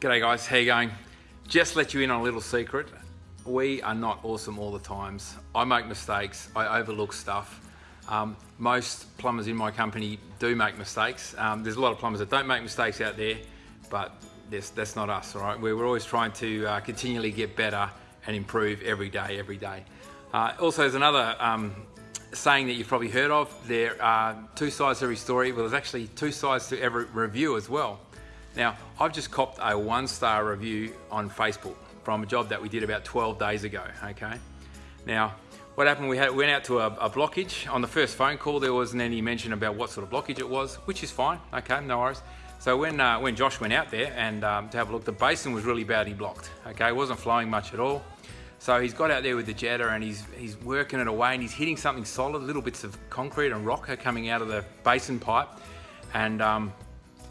G'day guys, how you going? Just let you in on a little secret. We are not awesome all the times. I make mistakes, I overlook stuff. Um, most plumbers in my company do make mistakes. Um, there's a lot of plumbers that don't make mistakes out there, but that's, that's not us, all right? We're, we're always trying to uh, continually get better and improve every day, every day. Uh, also, there's another um, saying that you've probably heard of. There are two sides to every story. Well, there's actually two sides to every review as well. Now, I've just copped a one star review on Facebook from a job that we did about 12 days ago, okay? Now, what happened, we had, went out to a, a, blockage. On the first phone call, there wasn't any mention about what sort of blockage it was, which is fine, okay, no worries. So when, uh, when Josh went out there and um, to have a look, the basin was really badly blocked, okay? It wasn't flowing much at all. So he's got out there with the jetter and he's, he's working it away and he's hitting something solid, little bits of concrete and rock are coming out of the basin pipe. And um,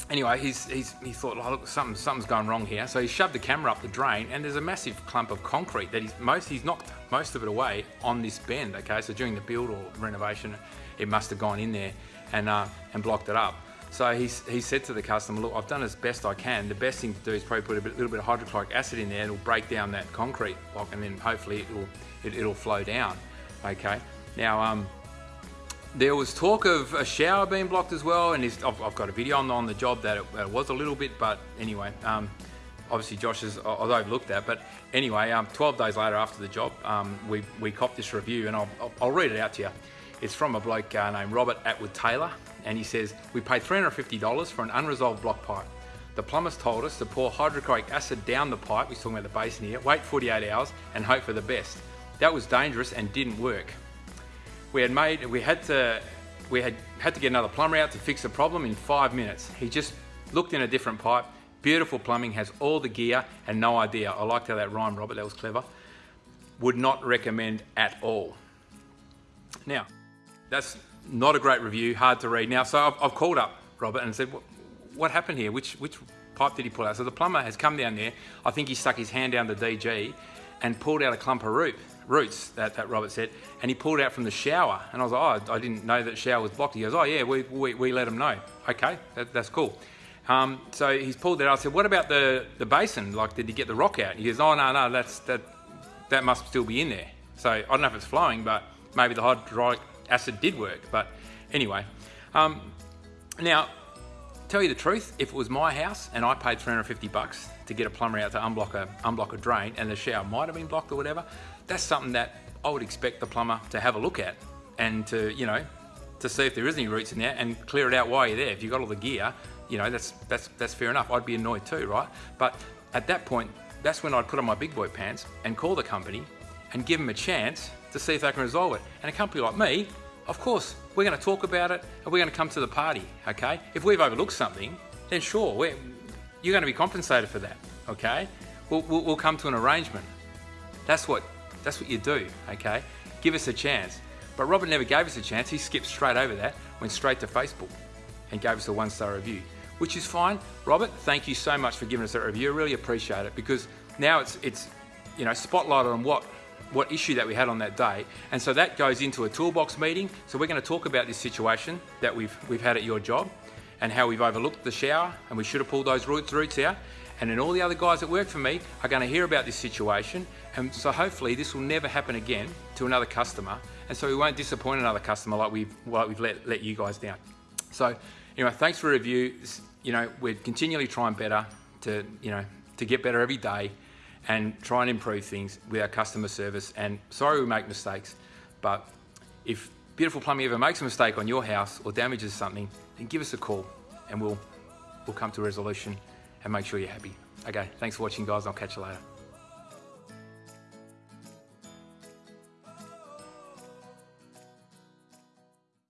anyway, he's, he's, he thought, oh, look, something, something's going wrong here. So he shoved the camera up the drain and there's a massive clump of concrete that he's, most, he's knocked most of it away on this bend, okay? So during the build or renovation, it must have gone in there and, uh, and blocked it up. So he, he said to the customer, look, I've done as best I can. The best thing to do is probably put a bit, little bit of hydrochloric acid in there. It'll break down that concrete block and then hopefully it'll, it, will flow down, okay? Now, um, there was talk of a shower being blocked as well, and I've, I've, got a video on, on the job that it, it, was a little bit, but anyway, um, obviously Josh has overlooked that. But anyway, um, 12 days later after the job, um, we, we copped this review, and I'll, I'll, read it out to you. It's from a bloke uh, named Robert Atwood Taylor, and he says, We paid $350 for an unresolved block pipe. The plumbers told us to pour hydrochloric acid down the pipe, we're talking about the basin here, wait 48 hours and hope for the best. That was dangerous and didn't work we had made, we had to, we had had to get another plumber out to fix the problem in five minutes. He just looked in a different pipe. Beautiful plumbing, has all the gear and no idea. I liked how that rhymed, Robert, that was clever. Would not recommend at all. Now, that's not a great review, hard to read. Now, so I've, I've called up Robert and said, what, what happened here? Which, which pipe did he pull out? So the plumber has come down there. I think he stuck his hand down the DG and pulled out a clump of root roots, that, that Robert said, and he pulled out from the shower. And I was like, oh, I didn't know that shower was blocked. He goes, oh yeah, we, we, we let him know. Okay, that, that's cool. Um, so he's pulled that out. I said, what about the, the basin? Like, did he get the rock out? He goes, oh no, no, that's, that, that must still be in there. So I don't know if it's flowing, but maybe the hydrochloric acid did work. But anyway, um, now, tell you the truth, if it was my house and I paid 350 bucks to get a plumber out to unblock a, unblock a drain and the shower might have been blocked or whatever, that's something that I would expect the plumber to have a look at and to, you know, to see if there is any roots in there and clear it out while you're there. If you've got all the gear, you know, that's, that's, that's fair enough. I'd be annoyed too, right? But at that point, that's when I'd put on my big boy pants and call the company and give them a chance to see if they can resolve it. And a company like me, of course, we're going to talk about it and we're going to come to the party, okay? If we've overlooked something, then sure, you're going to be compensated for that, okay? We'll, we'll, we'll come to an arrangement. That's what that's what you do, okay? Give us a chance. But Robert never gave us a chance. He skipped straight over that, went straight to Facebook and gave us a one star review, which is fine. Robert, thank you so much for giving us that review. I really appreciate it because now it's, it's you know, spotlighted on what what issue that we had on that day. And so that goes into a toolbox meeting. So we're going to talk about this situation that we've, we've had at your job and how we've overlooked the shower and we should have pulled those roots, roots out. And then all the other guys that work for me are going to hear about this situation. And so hopefully this will never happen again to another customer. And so we won't disappoint another customer like we've, like we've let, let you guys down. So anyway, thanks for review. You know, we're continually trying better to, you know, to get better every day and try and improve things with our customer service. And sorry we make mistakes, but if Beautiful Plumbing ever makes a mistake on your house or damages something, then give us a call and we'll, we'll come to a resolution and make sure you're happy. Okay, thanks for watching guys. I'll catch you later.